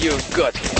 You got.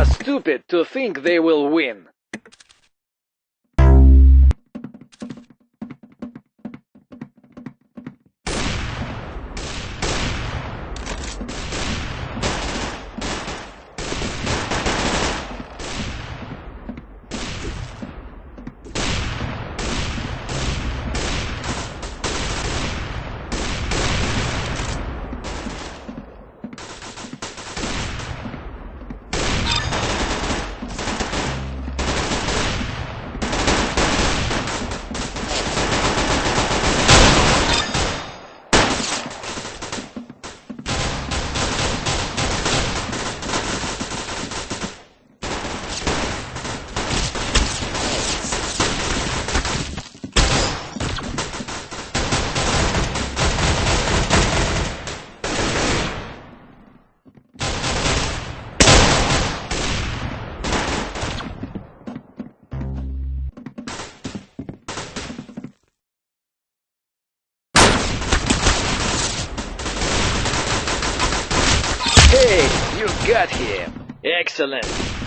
Are stupid to think they will win. Excellent.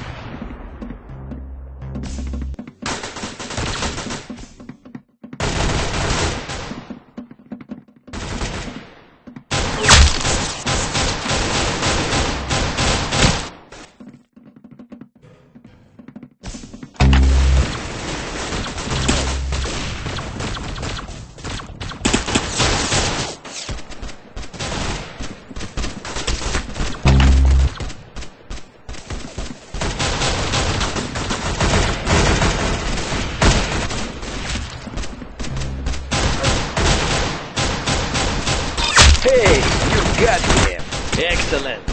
Hey, you got him. Excellent.